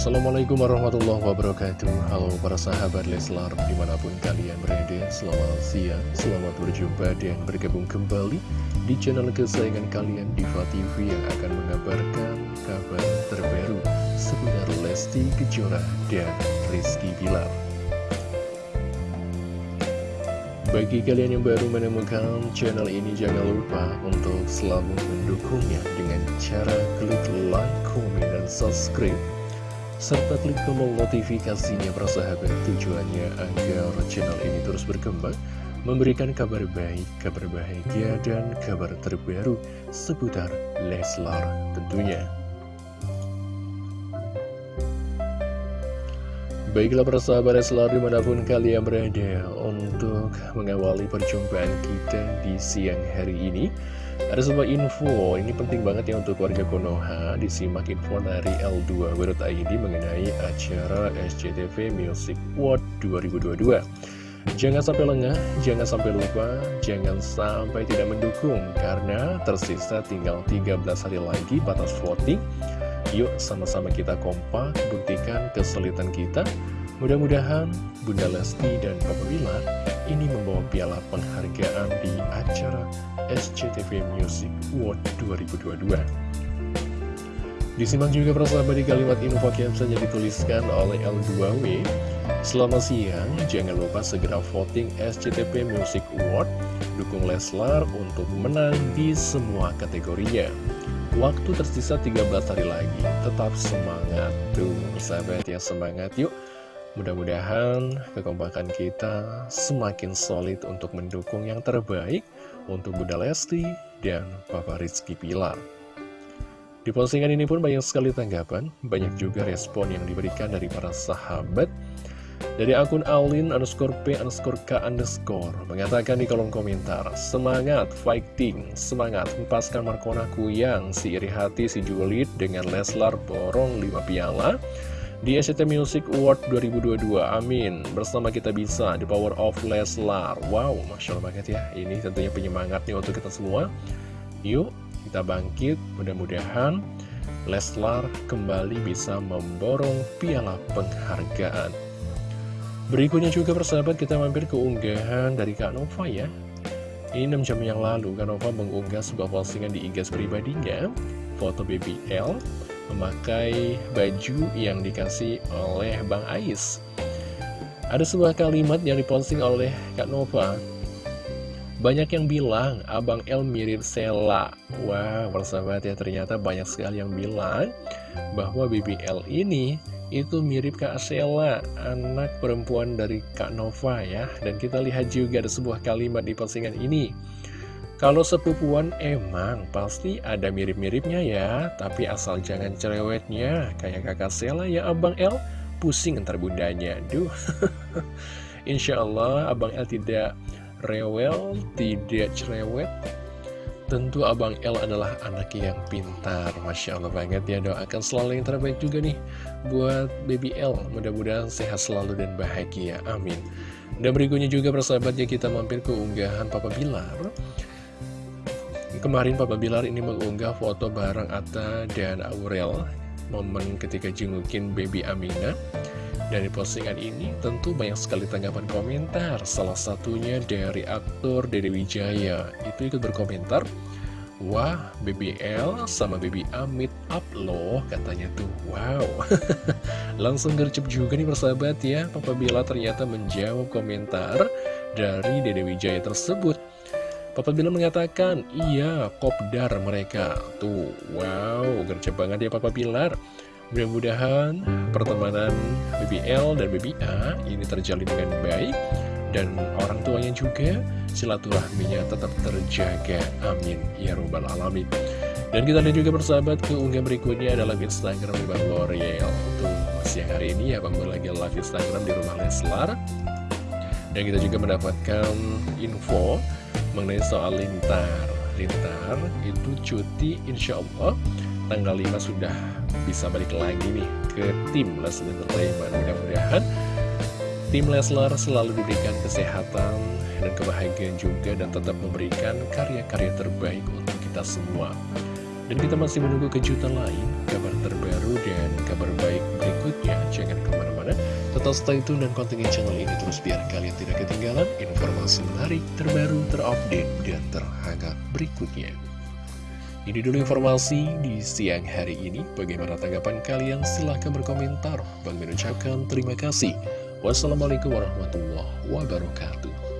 Assalamualaikum warahmatullahi wabarakatuh. Halo para sahabat Leslar Di mana pun kalian berada Selamat siang Selamat berjumpa dan bergabung kembali Di channel kesayangan kalian Diva TV Yang akan mengabarkan kabar terbaru Seputar Lesti Kejora dan Rizky Bilar. Bagi kalian yang baru menemukan channel ini, jangan lupa untuk selalu mendukungnya dengan cara klik like, komen, dan subscribe serta klik tombol notifikasinya persahabat tujuannya agar channel ini terus berkembang memberikan kabar baik, kabar bahagia, dan kabar terbaru seputar Leslar tentunya. Baiklah persahabat Leslar di mana pun kalian berada untuk mengawali perjumpaan kita di siang hari ini. Ada sebuah info, ini penting banget ya untuk warga Konoha. Disimak info dari L2.id mengenai acara SCTV Music World 2022 Jangan sampai lengah, jangan sampai lupa, jangan sampai tidak mendukung Karena tersisa tinggal 13 hari lagi batas voting Yuk sama-sama kita kompak, buktikan kesulitan kita Mudah-mudahan Bunda Lesti dan Papa Wilar ini membawa piala penghargaan di acara SCTV Music World 2022. Disimak juga persahabat di kalimat info caption yang dituliskan oleh L2W. Selamat siang, jangan lupa segera voting SCTV Music Award, dukung Leslar untuk menang di semua kategorinya. Waktu tersisa 13 hari lagi, tetap semangat tuh sahabat ya semangat yuk Mudah-mudahan kekompakan kita semakin solid untuk mendukung yang terbaik untuk Bunda Lesti dan Papa Rizky Pilar. Di postingan ini pun banyak sekali tanggapan, banyak juga respon yang diberikan dari para sahabat. Dari akun Alin underscore P underscore K underscore mengatakan di kolom komentar, Semangat fighting, semangat lepaskan Markonaku yang si iri hati si Julid dengan Leslar borong 5 piala di SCT Music Award 2022. Amin. Bersama kita bisa di Power of Leslar. Wow, Masya Allah banget ya. Ini tentunya penyemangat nih untuk kita semua. Yuk, kita bangkit. Mudah-mudahan Leslar kembali bisa memborong piala penghargaan. Berikutnya juga persahabat kita mampir ke unggahan dari Kak Nova ya. Ini 6 jam yang lalu Kak Nova mengunggah sebuah postingan di IG pribadinya. Foto BBL memakai baju yang dikasih oleh Bang Ais. Ada sebuah kalimat yang diposting oleh Kak Nova. Banyak yang bilang Abang El mirip Sela. Wah, persahabat ya ternyata banyak sekali yang bilang bahwa BBL ini itu mirip Kak Sela, anak perempuan dari Kak Nova ya. Dan kita lihat juga ada sebuah kalimat di postingan ini. Kalau sepupuan emang pasti ada mirip-miripnya ya, tapi asal jangan cerewetnya, kayak kakak Sela ya Abang El, pusing ntar bundanya. Duh, Insya Allah Abang El tidak rewel, tidak cerewet. Tentu Abang El adalah anak yang pintar, Masya Allah banget ya, doakan selalu yang terbaik juga nih buat baby El. Mudah-mudahan sehat selalu dan bahagia, amin. Dan berikutnya juga persahabatnya kita mampir ke unggahan Papa Bilar. Kemarin Papa Bilar ini mengunggah foto bareng Atta dan Aurel Momen ketika jengukin baby Amina. Dari postingan ini tentu banyak sekali tanggapan komentar. Salah satunya dari aktor Dede Wijaya. Itu ikut berkomentar Wah, BBL sama Baby Amit up loh, katanya tuh. Wow. Langsung gercep juga nih persahabat ya. Papa Bila ternyata menjawab komentar dari Dede Wijaya tersebut. Papa Bilar mengatakan, iya, kopdar mereka. Tuh, wow, gercep banget ya Papa Bilar. Mudah-mudahan pertemanan BBL dan BBA ini terjalin dengan baik. Dan orang tuanya juga silaturahminya tetap terjaga. Amin. Ya Rabbal Alamin. Dan kita lihat juga ke unggah berikutnya adalah Instagram Bang L'Oreal. Tuh, siang hari ini ya Bang lagi live Instagram di rumah Leslar. Dan kita juga mendapatkan info mengenai soal Lintar Lintar itu cuti insya Allah tanggal 5 sudah bisa balik lagi nih ke tim Leslar Entertainment mudah-mudahan tim Leslar selalu diberikan kesehatan dan kebahagiaan juga dan tetap memberikan karya-karya terbaik untuk kita semua dan kita masih menunggu kejutan lain, kabar terbaru dan kabar baik berikut jangan ke mana-mana. Tetap stay tune dan kontingen channel ini terus biar kalian tidak ketinggalan informasi menarik, terbaru, terupdate, dan terhangat berikutnya. Ini dulu informasi di siang hari ini. Bagaimana tanggapan kalian? Silahkan berkomentar. Bang mengucapkan terima kasih. Wassalamualaikum warahmatullahi wabarakatuh.